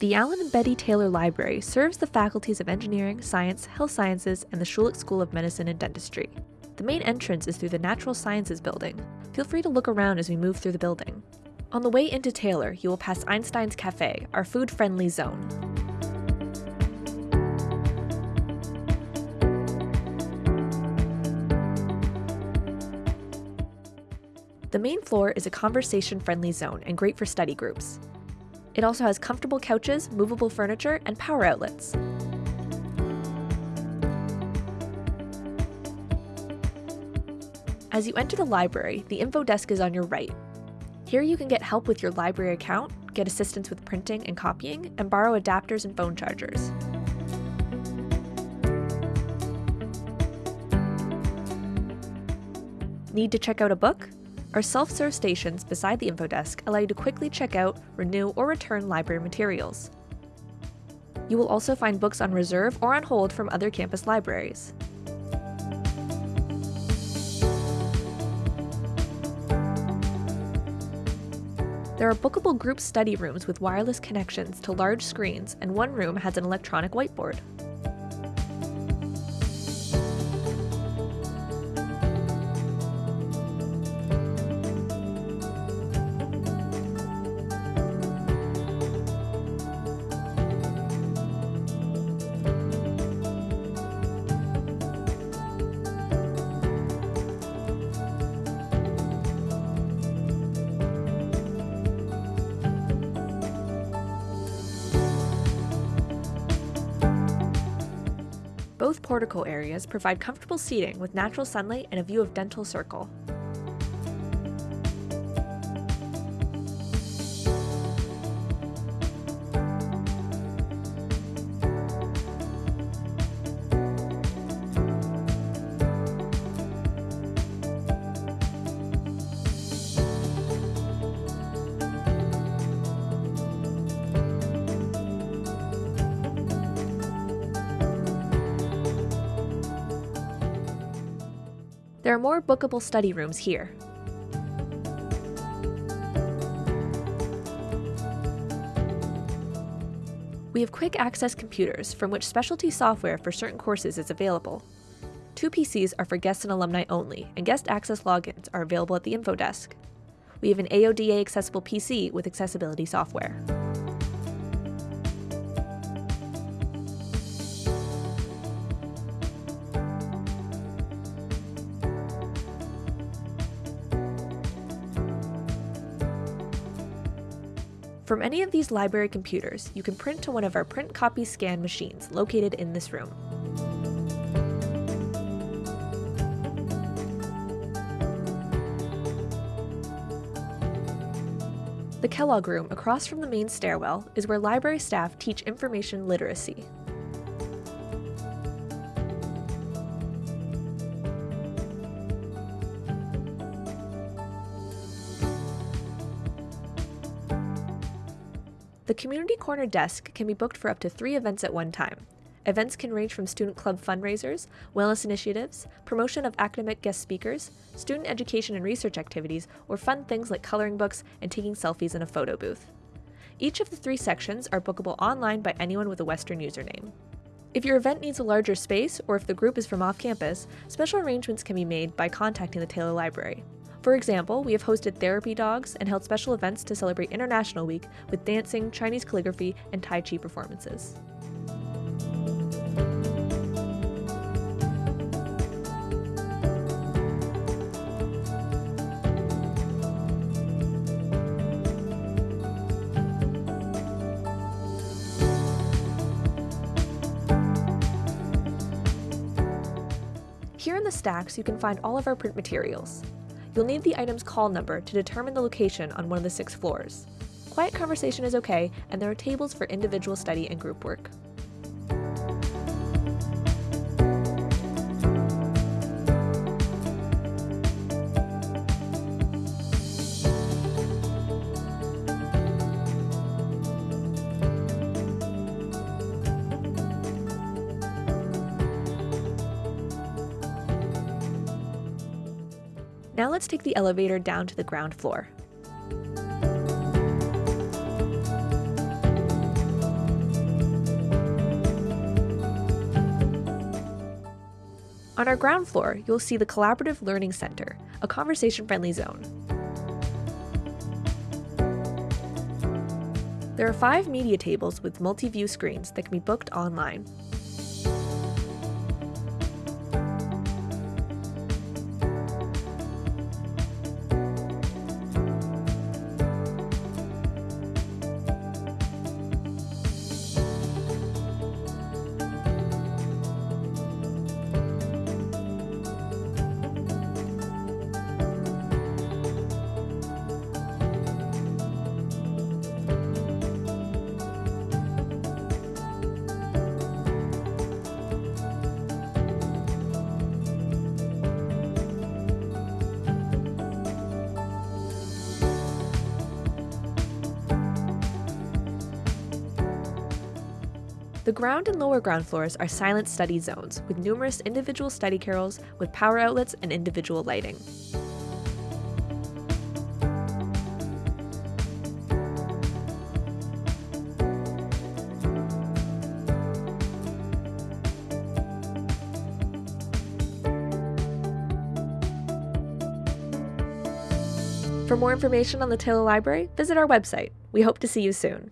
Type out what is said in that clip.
The Allyn and Betty Taylor Library serves the faculties of Engineering, Science, Health Sciences, and the Schulich School of Medicine and Dentistry. The main entrance is through the Natural Sciences building. Feel free to look around as we move through the building. On the way into Taylor, you will pass Einstein's Cafe, our food-friendly zone. The main floor is a conversation-friendly zone and great for study groups. It also has comfortable couches, movable furniture, and power outlets. As you enter the library, the info desk is on your right. Here you can get help with your library account, get assistance with printing and copying, and borrow adapters and phone chargers. Need to check out a book? Our self-serve stations beside the info desk allow you to quickly check out, renew, or return library materials. You will also find books on reserve or on hold from other campus libraries. There are bookable group study rooms with wireless connections to large screens, and one room has an electronic whiteboard. Both portico areas provide comfortable seating with natural sunlight and a view of Dental Circle. There are more bookable study rooms here. We have quick access computers from which specialty software for certain courses is available. Two PCs are for guests and alumni only, and guest access logins are available at the info desk. We have an AODA accessible PC with accessibility software. From any of these library computers, you can print to one of our print copy scan machines located in this room. The Kellogg Room across from the main stairwell is where library staff teach information literacy. The Community Corner desk can be booked for up to three events at one time. Events can range from student club fundraisers, wellness initiatives, promotion of academic guest speakers, student education and research activities, or fun things like coloring books and taking selfies in a photo booth. Each of the three sections are bookable online by anyone with a Western username. If your event needs a larger space, or if the group is from off campus, special arrangements can be made by contacting the Taylor Library. For example, we have hosted therapy dogs and held special events to celebrate International Week with dancing, Chinese calligraphy, and Tai Chi performances. Here in the stacks, you can find all of our print materials. You'll need the item's call number to determine the location on one of the six floors. Quiet conversation is okay, and there are tables for individual study and group work. Now let's take the elevator down to the ground floor. On our ground floor, you'll see the Collaborative Learning Center, a conversation-friendly zone. There are five media tables with multi-view screens that can be booked online. The ground and lower ground floors are silent study zones with numerous individual study carrels with power outlets and individual lighting. For more information on the Taylor Library, visit our website. We hope to see you soon.